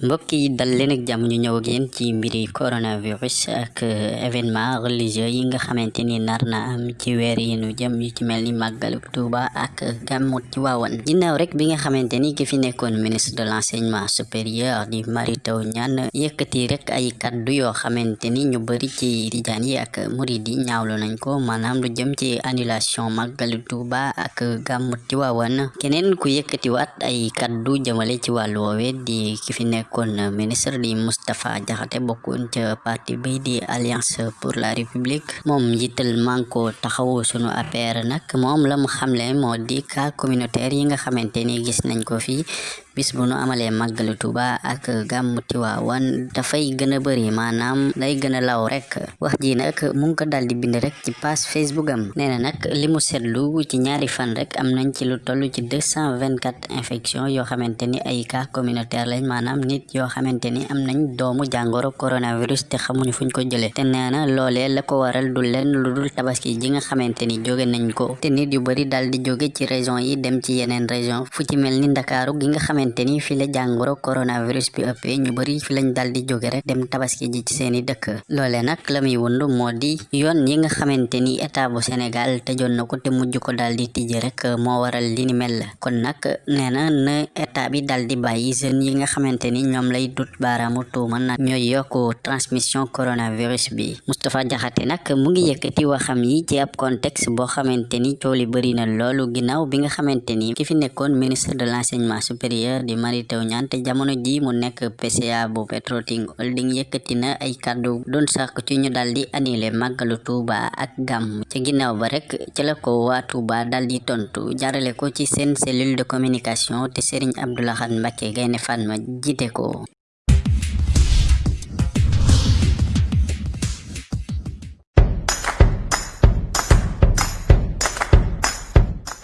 mbokk yi dal leen ak jàmm ñu ñëw ak yéen ci mbiri coronavirus ak événement religieux yi nga xamante ni nar na am ci weer yi nu jëm yu ci mel ni Tuuba ak gàmmu ci waawan ginnaaw rek bi nga xamante ni ki fi nekkoon ministre de l'enseignement supérieur di Mary Teuw Niane yëkkati rek ay kaddu yoo xamante ni ñu bari ci tijaan yi ak murid yi ñaawlu nañ ko maanaam lu jëm ci annulation màggalu Tuuba ak gàmmu ci waawan keneen ku yëkkatiwaat ay kaddu jëmale ci wàllu woowe di ki fi nekk kon ministre di Moustapha Diakhaté bokkoon ca parti bi di alliance pour la république moom njiital manko taxawu sunu APR nag moom la mu xamle moo di cas communautaire yi nga xamante ni gis nañ ko fii bis bu nu amalee màggalu Tuuba ak gàmmu Tiwaawan dafay gën a bëri maanaam day gën law rek wax ji nag mu ngi di bind rek ci page Facebook am nee na nag li mu seetlu ci ñaari fan rek am nañ ci lu toll ci deux cent vingt quatre infection yoo xamante ni ay cas communautaire lañ maanaam nit yoo xamante ni am nañ doomu jàngoro coronavirus te xamuñu fuñ ko jëlee. te nee na loolee la ko waral du leen lu dul tabaski ji nga xamante ni nañ ko. te nit yu bëri daal di jóge ci région yi dem ci yeneen région. fu ci mel ni gi nga xamante ni fi la jàngoro coronavirus bi ëppee ñu bëri fi lañ dal di jóge rek dem tabaski ji ci seeni dëkk. loole nag la muy wund moo di yoon yi nga xamante ni état bu Sénégal tëjoon na ko te mujj ko daal di tijji rek moo waral li ni mel. kon nag nee na na état bi dal di bàyyi jeunes yi nga xamante ni ñoom lay dut baaraamu tuuma nag ñooy yokku transmission coronavirus bi. Moustapha Diakhaté nag mu ngi yëkkati waxam yi ci ab contexte boo xamante ni coow li bëri na loolu ginnaaw bi nga xamante ni ki fi nekkoon ministre de l'enseignement supérieur di Mary Teuw Niane te jamono ji mu nekk PCA bu Petroting Holding yëkkati na ay kàddu doon sàkk ci ñu daal di annulé màggalu Tuuba ak gàmm ca ginnaaw ba rek ci la ko waa Tuuba daal di tontu jarale ko ci seen cellule de communication te Serigne Abdou Lahad Mbacké Gaïndé Fatma jiite ko aku.